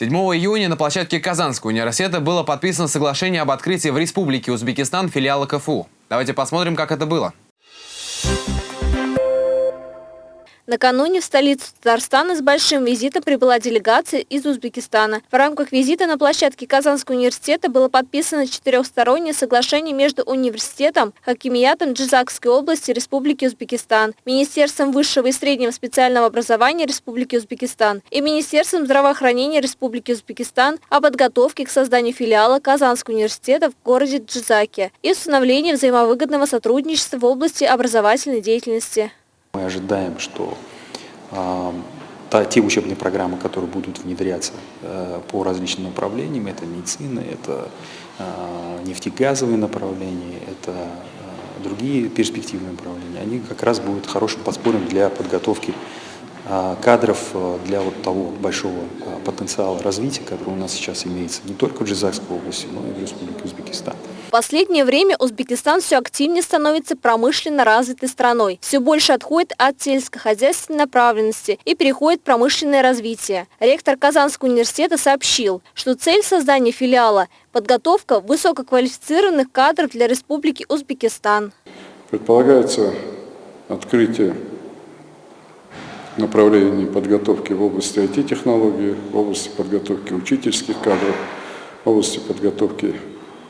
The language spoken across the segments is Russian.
7 июня на площадке Казанского университета было подписано соглашение об открытии в Республике Узбекистан филиала КФУ. Давайте посмотрим, как это было. Накануне в столицу Татарстана с большим визитом прибыла делегация из Узбекистана. В рамках визита на площадке Казанского университета было подписано четырехстороннее соглашение между университетом, Хакимиятом Джизакской области Республики Узбекистан, Министерством высшего и среднего специального образования Республики Узбекистан и Министерством здравоохранения Республики Узбекистан о подготовке к созданию филиала Казанского университета в городе Джизаке и установлении взаимовыгодного сотрудничества в области образовательной деятельности. Мы ожидаем, что э, та, те учебные программы, которые будут внедряться э, по различным направлениям, это медицина, это э, нефтегазовые направления, это э, другие перспективные направления, они как раз будут хорошим подспорьем для подготовки кадров э, для вот того большого потенциала развития, который у нас сейчас имеется не только в Джизакской области, но и в Республике Узбекистан. В последнее время Узбекистан все активнее становится промышленно развитой страной. Все больше отходит от сельскохозяйственной направленности и переходит в промышленное развитие. Ректор Казанского университета сообщил, что цель создания филиала – подготовка высококвалифицированных кадров для Республики Узбекистан. Предполагается открытие направлений подготовки в области IT-технологий, в области подготовки учительских кадров, в области подготовки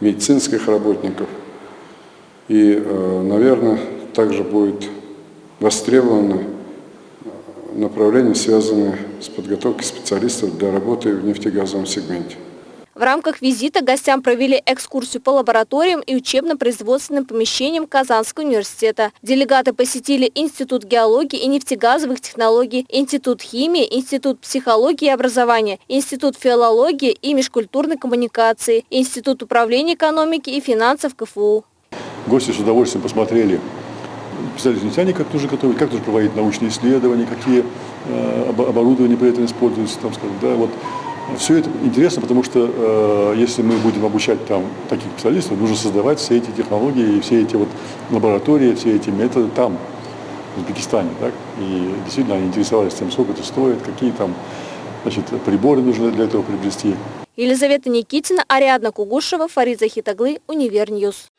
медицинских работников. И, э, наверное, также будет востребовано направление, связанное с подготовкой специалистов для работы в нефтегазовом сегменте. В рамках визита гостям провели экскурсию по лабораториям и учебно-производственным помещениям Казанского университета. Делегаты посетили Институт геологии и нефтегазовых технологий, Институт химии, Институт психологии и образования, Институт филологии и межкультурной коммуникации, Институт управления экономики и финансов КФУ. Гости с удовольствием посмотрели специалисты нефтяне, как тоже готовят, как тоже проводить научные исследования, какие э, оборудования при этом используются, там, скажем, да, вот все это интересно, потому что э, если мы будем обучать там таких специалистов, нужно создавать все эти технологии и все эти вот лаборатории, все эти методы там, в Узбекистане. Так? И действительно они интересовались тем, сколько это стоит, какие там значит, приборы нужно для этого приобрести. Елизавета Никитина, Ариадна Кугушева, Фарид Захитаглы, Univer News.